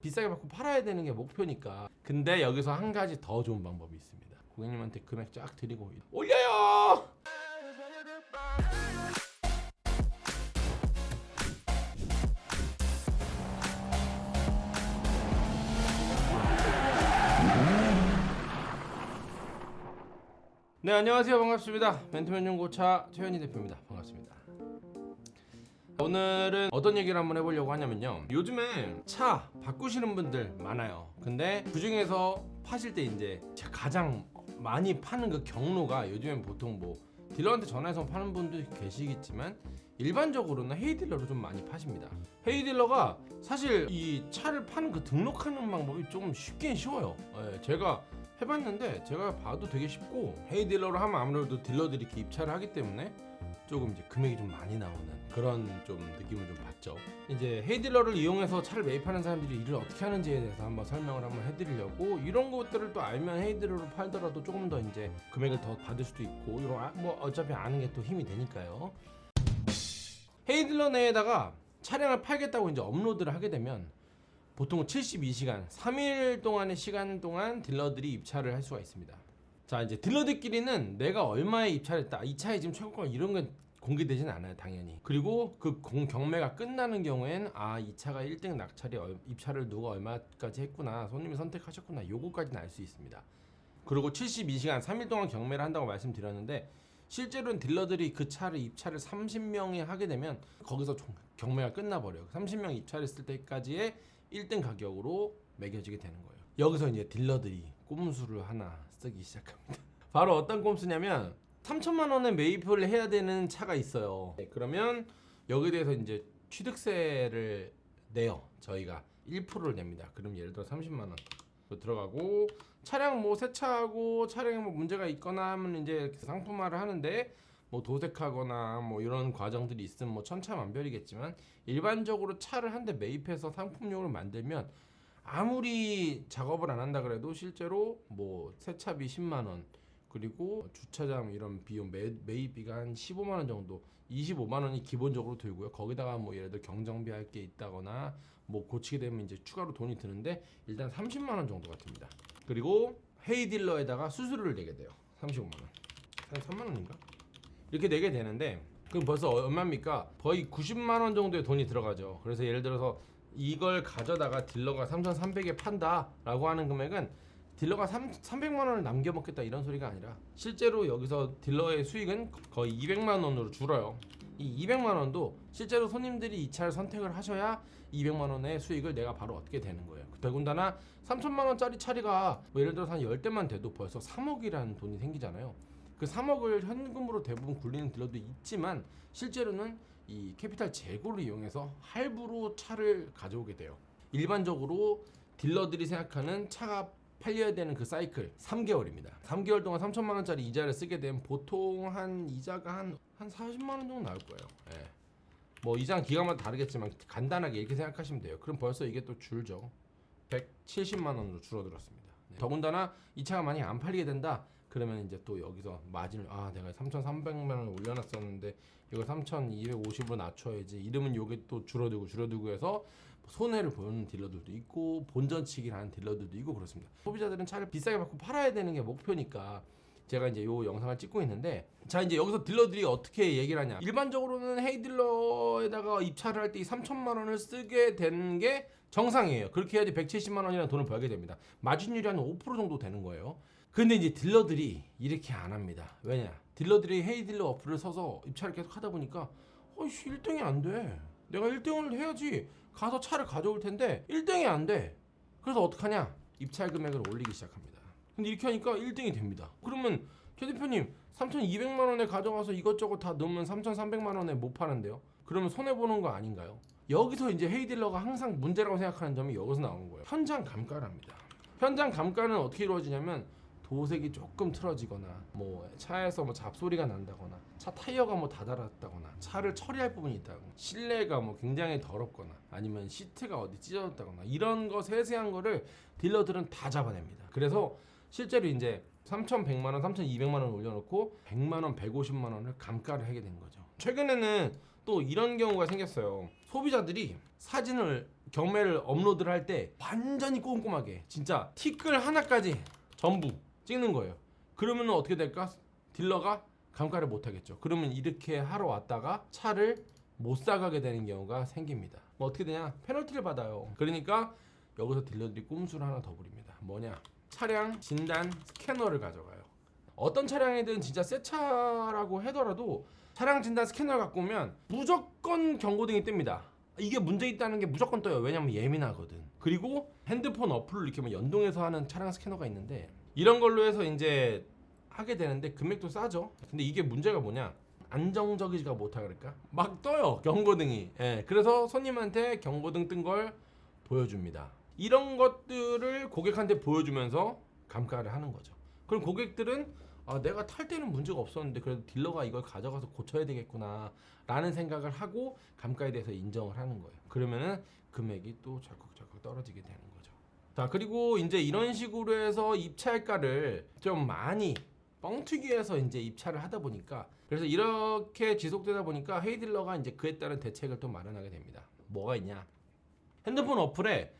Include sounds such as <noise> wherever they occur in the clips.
비싸게 받고 팔아야 되는 게 목표니까. 근데 여기서 한 가지 더 좋은 방법이 있습니다. 고객님한테 금액 쫙 드리고 올려요. 네 안녕하세요 반갑습니다 벤트맨 중고차 최현희 대표입니다 반갑습니다 오늘은 어떤 얘기를 한번 해보려고 하냐면요. 요즘에 차 바꾸시는 분들 많아요. 근데 그 중에서 파실 때 이제 가장 많이 파는 그 경로가 요즘엔 보통 뭐 딜러한테 전화해서 파는 분도 계시겠지만 일반적으로는 헤이딜러로 좀 많이 파십니다. 헤이딜러가 사실 이 차를 파는 그 등록하는 방법이 좀 쉽긴 쉬워요. 예, 제가 해봤는데 제가 봐도 되게 쉽고 헤이딜러로 하면 아무래도 딜러들이 이렇게 입찰을 하기 때문에 조금 이제 금액이 좀 많이 나오는 그런 좀 느낌을 좀 받죠. 이제 헤이딜러를 이용해서 차를 매입하는 사람들이 일을 어떻게 하는지에 대해서 한번 설명을 한번 해드리려고 이런 것들을 또 알면 헤이딜러로 팔더라도 조금 더 이제 금액을 더 받을 수도 있고 이런 아- 뭐 어차피 아는 게 또 힘이 되니까요. 헤이딜러 내에다가 차량을 팔겠다고 이제 업로드를 하게 되면 보통 72시간, 3일 동안의 시간 동안 딜러들이 입찰을 할 수가 있습니다. 자 이제 딜러들끼리는 내가 얼마에 입찰했다 이 차에 지금 최고가 이런 건 공개되진 않아요 당연히. 그리고 그 공, 경매가 끝나는 경우엔 아 이 차가 1등 낙찰이 얼- 입찰을 누가 얼마까지 했구나 손님이 선택하셨구나 요거까지는 알 수 있습니다. 그리고 72시간 3일 동안 경매를 한다고 말씀드렸는데 실제로는 딜러들이 그 차를 입찰을 30명이 하게 되면 거기서 종- 경매가 끝나버려요. 30명 입찰했을 때까지의 1등 가격으로 매겨지게 되는 거예요. 여기서 이제 딜러들이 꼼수를 하나 쓰기 시작합니다. <laughs> 바로 어떤 꼼수냐면 3천만 원에 매입을 해야 되는 차가 있어요. 네, 그러면 여기에 대해서 이제 취득세를 내요 저희가. 1%를 냅니다. 그럼 예를 들어 30만 원 들어가고 차량 뭐 세차하고 차량에 뭐 문제가 있거나 하면 이제 상품화를 하는데 뭐 도색하거나 뭐 이런 과정들이 있으면 뭐 천차만별이겠지만 일반적으로 차를 한 대 매입해서 상품용을 만들면 아무리 작업을 안 한다 그래도 실제로 뭐 세차비 10만 원 그리고 주차장 이런 비용 매, 매입비가 한 15만 원 정도 25만 원이 기본적으로 들고요. 거기다가 뭐 예를 들어 경정비 할 게 있다거나 뭐 고치게 되면 이제 추가로 돈이 드는데 일단 30만 원 정도가 듭니다. 그리고 헤이 딜러에다가 수수료를 내게 돼요. 35만 원 한 3만 원인가? 이렇게 내게 되는데 그럼 벌써 얼마입니까? 거의 90만 원 정도의 돈이 들어가죠. 그래서 예를 들어서 이걸 가져다가 딜러가 3,300에 판다 라고 하는 금액은 딜러가 3, 300만 원을 남겨 먹겠다 이런 소리가 아니라 실제로 여기서 딜러의 수익은 거의 200만 원으로 줄어요. 이 200만 원도 실제로 손님들이 이 차를 선택을 하셔야 200만 원의 수익을 내가 바로 얻게 되는 거예요. 더군다나 3천만 원짜리 차가 뭐 예를 들어서 한 10대만 돼도 벌써 3억이라는 돈이 생기잖아요. 그 3억을 현금으로 대부분 굴리는 딜러도 있지만 실제로는 이 캐피탈 재고를 이용해서 할부로 차를 가져오게 돼요. 일반적으로 딜러들이 생각하는 차가 팔려야 되는 그 사이클 3개월입니다. 3개월 동안 3천만 원짜리 이자를 쓰게 되면 보통 한 이자가 한, 한 40만 원 정도 나올 거예요. 예. 뭐 이자는 기간마다 다르겠지만 간단하게 이렇게 생각하시면 돼요. 그럼 벌써 이게 또 줄죠. 170만 원으로 줄어들었습니다. 네. 더군다나 이 차가 만약에 안 팔리게 된다 그러면 이제 또 여기서 마진을 아 내가 3,300만 원을 올려놨었는데 이걸 3,250으로 낮춰야지. 이러면 요게 또 줄어들고 줄어들고 해서 손해를 보는 딜러들도 있고 본전치기를 하는 딜러들도 있고 그렇습니다. 소비자들은 차를 비싸게 받고 팔아야 되는 게 목표니까 제가 이제 요 영상을 찍고 있는데 자 이제 여기서 딜러들이 어떻게 얘기를 하냐. 일반적으로는 헤이딜러에다가 입찰을 할 때 이 3천만 원을 쓰게 되는 게 정상이에요. 그렇게 해야지 170만 원이라는 돈을 벌게 됩니다. 마진율이 한 5% 정도 되는 거예요 근데 이제 딜러들이 이렇게 안 합니다 왜냐 딜러들이 헤이딜러 어플을 써서 입찰을 계속 하다 보니까 어이씨 1등이 안돼 내가 1등을 해야지 가서 차를 가져올 텐데 1등이 안돼 그래서 어떡하냐 입찰 금액을 올리기 시작합니다 근데 이렇게 하니까 1등이 됩니다. 그러면 최 대표님 3,200만 원에 가져가서 이것저것 다 넣으면 3,300만 원에 못 파는데요. 그러면 손해 보는 거 아닌가요? 여기서 이제 헤이딜러가 항상 문제라고 생각하는 점이 여기서 나오는 거예요. 현장 감가랍니다. 현장 감가는 어떻게 이루어지냐면 도색이 조금 틀어지거나 뭐 차에서 뭐 잡소리가 난다거나 차 타이어가 뭐 다달았다거나 차를 처리할 부분이 있다거나 실내가 뭐 굉장히 더럽거나 아니면 시트가 어디 찢어졌다거나 이런 거 세세한 거를 딜러들은 다 잡아냅니다. 그래서 실제로 이제 3,100만 원, 3,200만 원 올려놓고 100만 원, 150만 원을 감가를 하게 된 거죠. 최근에는 또 이런 경우가 생겼어요. 소비자들이 사진을 경매를 업로드를 할 때 완전히 꼼꼼하게 진짜 티끌 하나까지 전부 찍는 거예요. 그러면 어떻게 될까? 딜러가 감가를 못 하겠죠. 그러면 이렇게 하러 왔다가 차를 못 사가게 되는 경우가 생깁니다. 뭐 어떻게 되냐? 페널티를 받아요. 그러니까 여기서 딜러들이 꼼수를 하나 더 부립니다. 뭐냐? 차량 진단 스캐너를 가져가요. 어떤 차량이든 진짜 새 차라고 하더라도 차량 진단 스캐너를 갖고 오면 무조건 경고등이 뜹니다. 이게 문제 있다는 게 무조건 떠요. 왜냐면 예민하거든. 그리고 핸드폰 어플을 이렇게 뭐 연동해서 하는 차량 스캐너가 있는데 이런 걸로 해서 이제 하게 되는데 금액도 싸죠. 근데 이게 문제가 뭐냐? 안정적이지가 못하 그럴까? 막 떠요 경고등이. 예, 그래서 손님한테 경고등 뜬 걸 보여줍니다. 이런 것들을 고객한테 보여주면서 감가를 하는 거죠. 그럼 고객들은 아, 내가 탈 때는 문제가 없었는데 그래도 딜러가 이걸 가져가서 고쳐야 되겠구나 라는 생각을 하고 감가에 대해서 인정을 하는 거예요. 그러면은 금액이 또 절컥절컥 떨어지게 되는 거죠. 자 그리고 이제 이런 식으로 해서 입찰가를 좀 많이 뻥튀기해서 이제 입찰을 하다 보니까 그래서 이렇게 지속되다 보니까 헤이딜러가 이제 그에 따른 대책을 또 마련하게 됩니다. 뭐가 있냐? 핸드폰 어플에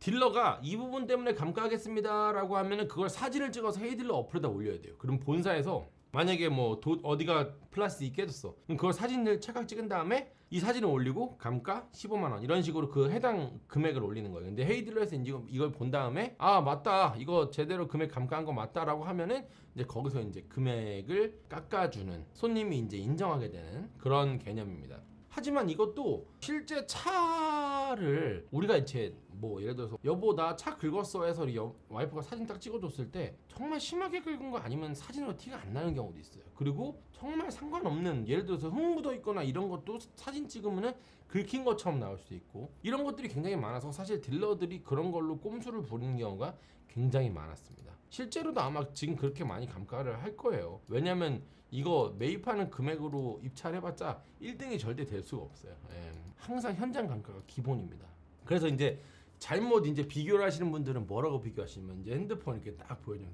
딜러가 이 부분 때문에 감가하겠습니다 라고 하면은 그걸 사진을 찍어서 헤이딜러 어플에다 올려야 돼요. 그럼 본사에서 만약에 뭐 도- 어디가 플라스틱이 깨졌어. 그럼 그걸 사진을 찰칵 찍은 다음에 이 사진을 올리고 감가 15만 원 이런 식으로 그 해당 금액을 올리는 거예요. 근데 헤이딜러에서 이제 이걸 본 다음에 아 맞다 이거 제대로 금액 감가한 거 맞다 라고 하면은 이제 거기서 이제 금액을 깎아주는 손님이 이제 인정하게 되는 그런 개념입니다. 하지만 이것도 실제 차를 우리가 이제 뭐 예를 들어서 여보 나 차 긁었어 해서 여- 와이프가 사진 딱 찍어줬을 때 정말 심하게 긁은 거 아니면 사진으로 티가 안 나는 경우도 있어요. 그리고 정말 상관없는 예를 들어서 흙 묻어 있거나 이런 것도 사진 찍으면은 긁힌 것처럼 나올 수도 있고 이런 것들이 굉장히 많아서 사실 딜러들이 그런 걸로 꼼수를 부리는 경우가 굉장히 많았습니다. 실제로도 아마 지금 그렇게 많이 감가를 할 거예요. 왜냐면 이거 매입하는 금액으로 입찰해봤자 1등이 절대 될 수가 없어요. 예. 항상 현장 감가가 기본입니다. 그래서 이제 잘못 이제 비교를 하시는 분들은 뭐라고 비교하시면 이제 핸드폰 이렇게 딱 거예요.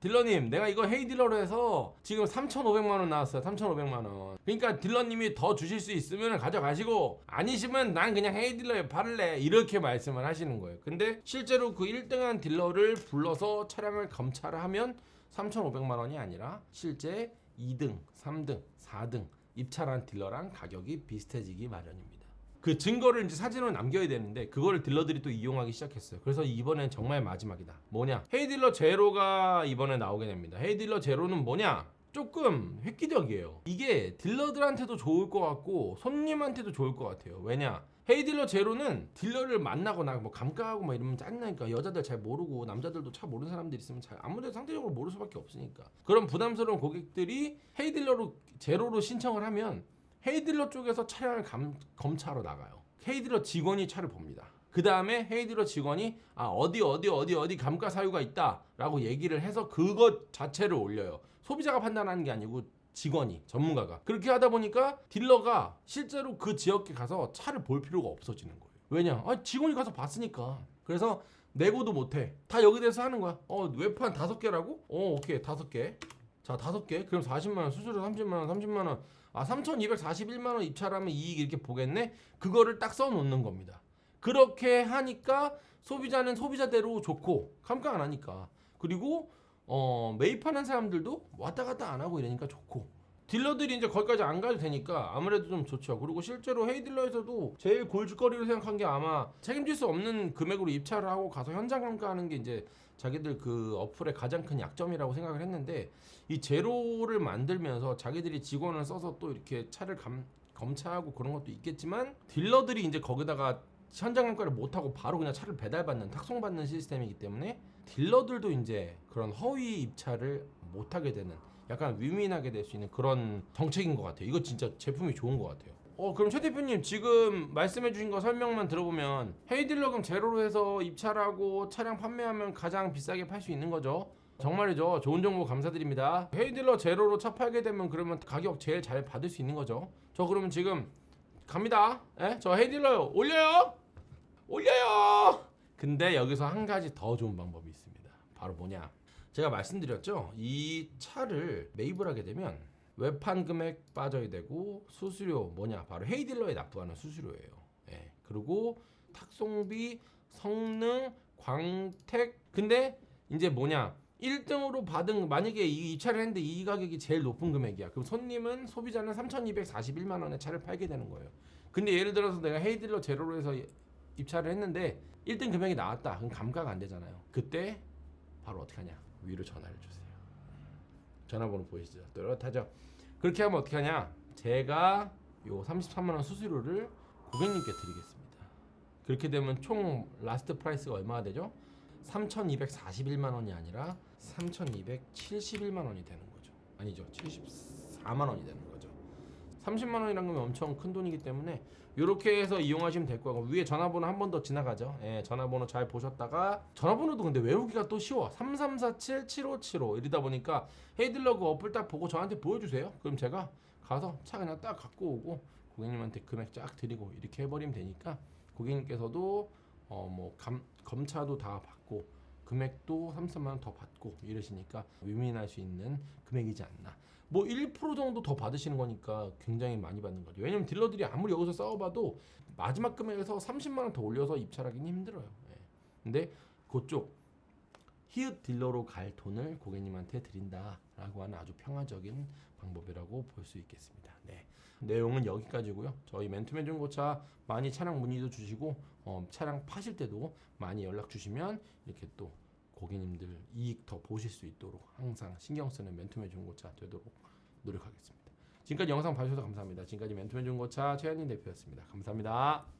딜러님, 내가 이거 헤이 딜러로 해서 지금 3,500만 원 나왔어요. 3,500만 원. 그러니까 딜러님이 더 주실 수 있으면 가져가시고 아니시면 난 그냥 헤이 딜러에 팔래 이렇게 말씀을 하시는 거예요. 근데 실제로 그 1등한 딜러를 불러서 차량을 검찰을 하면 3,500만 원이 아니라 실제 2등, 3등, 4등 입찰한 딜러랑 가격이 비슷해지기 마련입니다. 그 증거를 이제 사진으로 남겨야 되는데 그거를 딜러들이 또 이용하기 시작했어요. 그래서 이번엔 정말 마지막이다. 뭐냐? 헤이딜러 제로가 이번에 나오게 됩니다. 헤이딜러 제로는 뭐냐? 조금 획기적이에요. 이게 딜러들한테도 좋을 것 같고 손님한테도 좋을 것 같아요. 왜냐? 헤이딜러 제로는 딜러를 만나거나 뭐 감가하고 막 이러면 짜증나니까 여자들 잘 모르고 남자들도 차 모르는 사람들 있으면 잘 아무래도 상대적으로 모를 수밖에 없으니까 그런 부담스러운 고객들이 헤이딜러로 제로로 신청을 하면 헤이딜러 쪽에서 차량을 감, 검차하러 나가요. 헤이딜러 직원이 차를 봅니다. 그 다음에 헤이딜러 직원이 아 어디 어디 어디 어디 감가 사유가 있다 라고 얘기를 해서 그것 자체를 올려요. 소비자가 판단하는 게 아니고 직원이 전문가가 그렇게 하다 보니까 딜러가 실제로 그 지역에 가서 차를 볼 필요가 없어지는 거예요. 왜냐? 아, 직원이 가서 봤으니까. 그래서 내고도 못해. 다 여기 대해서 하는 거야. 어 웹판 다섯 개라고? 어 오케이 다섯 개. 자 다섯 개. 그럼 40만 원 수수료 30만 원 30만 원. 아 3,241만 원 입찰하면 이익 이렇게 보겠네. 그거를 딱 써놓는 겁니다. 그렇게 하니까 소비자는 소비자대로 좋고 감가 안 하니까 그리고 어, 매입하는 사람들도 왔다 갔다 안 하고 이러니까 좋고 딜러들이 이제 거기까지 안 가도 되니까 아무래도 좀 좋죠. 그리고 실제로 헤이딜러에서도 제일 골칫거리로 생각한 게 아마 책임질 수 없는 금액으로 입찰을 하고 가서 현장 감가하는 게 이제 자기들 그 어플의 가장 큰 약점이라고 생각을 했는데 이 제로를 만들면서 자기들이 직원을 써서 또 이렇게 차를 감, 검차하고 그런 것도 있겠지만 딜러들이 이제 거기다가 현장 감가를 못하고 바로 그냥 차를 배달받는 탁송받는 시스템이기 때문에 딜러들도 이제 그런 허위 입찰을 못하게 되는 약간 위민하게 될 수 있는 그런 정책인 것 같아요. 이거 진짜 제품이 좋은 것 같아요. 어 그럼 최 대표님 지금 말씀해주신 거 설명만 들어보면 헤이딜러금 제로로 해서 입찰하고 차량 판매하면 가장 비싸게 팔 수 있는 거죠. 정말이죠. 좋은 정보 감사드립니다. 헤이딜러 제로로 차 팔게 되면 그러면 가격 제일 잘 받을 수 있는 거죠. 저 그러면 지금 갑니다. 예? 저 헤이딜러 올려요. 올려요. 근데 여기서 한 가지 더 좋은 방법이 있습니다. 바로 뭐냐? 제가 말씀드렸죠. 이 차를 매입을 하게 되면 외판 금액 빠져야 되고 수수료 뭐냐 바로 헤이딜러에 납부하는 수수료예요. 예. 그리고 탁송비, 성능, 광택 근데 이제 뭐냐 1등으로 받은 만약에 이, 이 차를 했는데 이 가격이 제일 높은 금액이야. 그럼 손님은 소비자는 3,241만 원에 차를 팔게 되는 거예요. 근데 예를 들어서 내가 헤이딜러 제로로 해서 입찰을 했는데 1등 금액이 나왔다. 그럼 감가가 안 되잖아요. 그때 바로 어떻게 하냐? 위로 전화를 주세요. 전화번호 보이시죠? 또렷하죠? 그렇게 하면 어떻게 하냐? 제가 요 33만 원 수수료를 고객님께 드리겠습니다. 그렇게 되면 총 last price가 얼마가 되죠? 3,241만 원이 아니라 3,271만 원이 되는 거죠. 아니죠. 74만 원이 되는 거죠. 30만 원이란 건 엄청 큰 돈이기 때문에 이렇게 해서 이용하시면 될 거고 위에 전화번호 한 번 더 지나가죠. 예, 전화번호 잘 보셨다가 전화번호도 근데 외우기가 또 쉬워. 3347-7575 이러다 보니까 헤이딜러 그 어플 딱 보고 저한테 보여주세요. 그럼 제가 가서 차 그냥 딱 갖고 오고 고객님한테 금액 쫙 드리고 이렇게 해버리면 되니까 고객님께서도 어 뭐 검차도 다 받고 금액도 33만 원 더 받고 이러시니까 위민할 수 있는 금액이지 않나. 뭐 1% 정도 더 받으시는 거니까 굉장히 많이 받는 거죠. 왜냐면 딜러들이 아무리 여기서 싸워봐도 마지막 금액에서 30만 원 더 올려서 입찰하기는 힘들어요. 예. 근데 그쪽 히읗 딜러로 갈 돈을 고객님한테 드린다 라고 하는 아주 평화적인 방법이라고 볼 수 있겠습니다. 네. 내용은 여기까지고요. 저희 맨투맨 중고차 많이 차량 문의도 주시고 어, 차량 파실 때도 많이 연락 주시면 이렇게 또 고객님들 이익 더 보실 수 있도록 항상 신경 쓰는 맨투맨 중고차 되도록 노력하겠습니다. 지금까지 영상 봐주셔서 감사합니다. 지금까지 맨투맨 중고차 최현진 대표였습니다. 감사합니다.